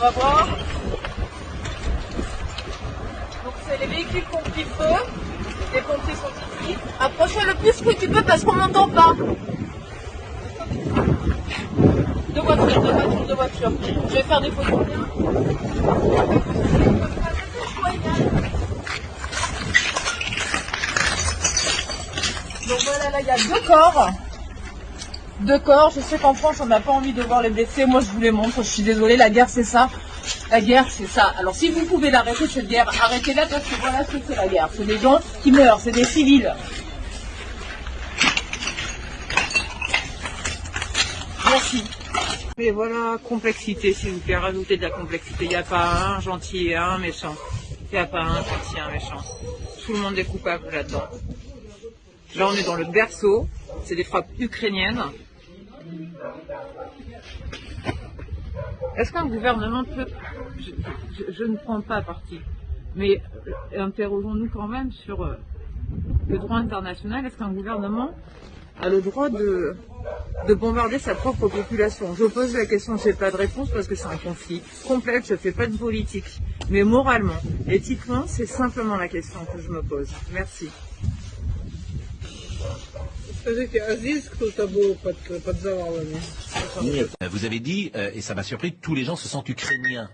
va voir. Donc c'est les véhicules pris feu. Les pompiers sont ici. Approche-toi le plus que tu peux parce qu'on n'entend pas. Deux voitures, deux voitures, deux voitures. Je vais faire des photos. Donc voilà, là il y a deux corps. Deux corps. Je sais qu'en France on n'a pas envie de voir les blessés. Moi je vous les montre. Je suis désolée, la guerre c'est ça. La guerre c'est ça. Alors si vous pouvez l'arrêter cette guerre, arrêtez-la parce que voilà ce que c'est la guerre. C'est des gens qui meurent, c'est des civils. Merci. Mais voilà, complexité, s'il vous plaît, rajoutez de la complexité. Il n'y a pas un gentil et un méchant. Il n'y a pas un gentil et un méchant. Tout le monde est coupable là-dedans. Là, on est dans le berceau. C'est des frappes ukrainiennes. Est-ce qu'un gouvernement peut... Je, ne prends pas parti. Mais euh, interrogeons-nous quand même sur euh, le droit international. Est-ce qu'un gouvernement a le droit de bombarder sa propre population? Je pose la question, je n'ai pas de réponse parce que c'est un conflit complexe, je ne fais pas de politique. Mais moralement, éthiquement, c'est simplement la question que je me pose. Merci. Скажите, а здесь кто-то был под, под завалами? Euh, Vous avez dit, euh, et ça m'a surpris, tous les gens se sentent ukrainiens.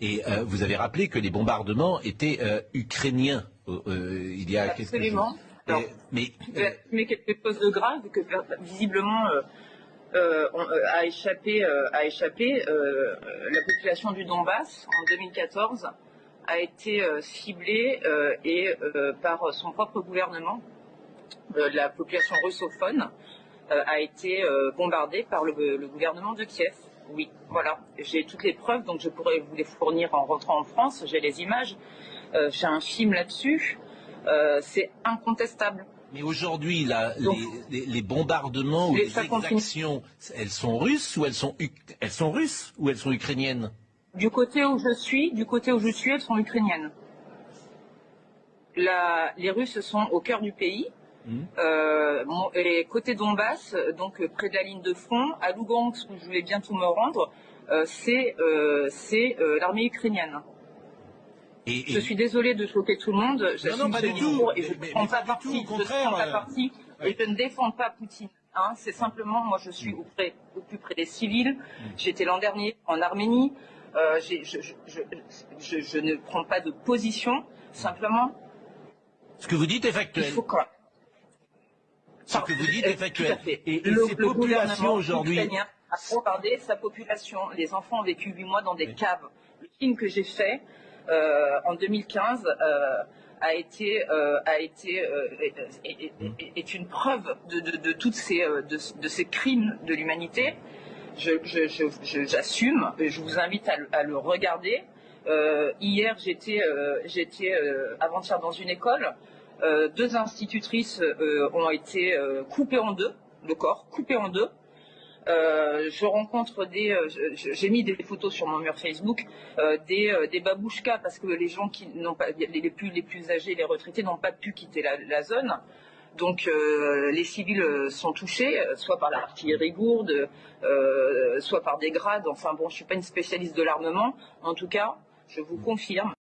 Et euh, vous avez rappelé que les bombardements étaient euh, ukrainiens euh, euh, il y a quelques Absolument. jours. Alors, Et- mais Je vais assumer quelque chose de grave que visiblement euh, euh, on- euh, a échappé, euh, a échappé euh, euh, la population du Donbass en 2014 a été euh, ciblée euh, et euh, par son propre gouvernement, euh, la population russophone euh, a été euh, bombardée par le, le gouvernement de Kiev. Oui, voilà. J'ai toutes les preuves, donc je pourrais vous les fournir en rentrant en France. J'ai les images. Euh, J'ai un film là-dessus. Euh, C'est incontestable. mais aujourd'hui, les, les- les bombardements ou les continue. exactions, elles sont russes ou elles sont, elles sont russes ou elles sont ukrainiennes? Du côté où je suis, du côté où je suis, elles sont ukrainiennes. La- les Russes sont au cœur du pays. Mhm. Euh, mon- et côté Donbass, donc euh, près de la ligne de front, à Lugansk, où je vais bientôt me rendre, euh, c'est euh, c'est, euh, l'armée ukrainienne. et, Je suis désolée de choquer tout le monde. J'assume non, pas ce du tout. et je ne prends mais pas pas du tout, parti. au Je ne contraire, prends pas euh, parti et je ne défends pas Poutine. Hein, c'est simplement, moi, je suis auprès, au plus près des civils. J'étais l'an dernier en Arménie. Euh, je, je- je- je- je ne prends pas de position. Simplement, ce que vous dites est il factuel. faut quoi Ce que vous dites Euh, est factuel. Et, le, ces le populations aujourd'hui, a bombardé sa population. Les enfants ont vécu huit mois dans des caves. Le film que j'ai fait euh, en 2015 euh, a été, euh, a été est, est- est- est une preuve de, de- de toutes ces, de, de ces crimes de l'humanité. Je, je- je- je- j'assume. et je vous invite à, le- à le regarder. Hier, j'étais, j'étais avant-hier dans une école. Euh, deux institutrices euh, ont été euh, coupées en deux, le corps coupé en deux. Je rencontre des, j'ai mis des photos sur mon mur Facebook, des, babouchkas parce que les gens qui n'ont pas, les, plus, les plus âgés, les retraités n'ont pas pu quitter la, zone. Donc les civils sont touchés, soit par l'artillerie gourde, soit par des grades. Enfin bon, je suis pas une spécialiste de l'armement. En tout cas, je vous confirme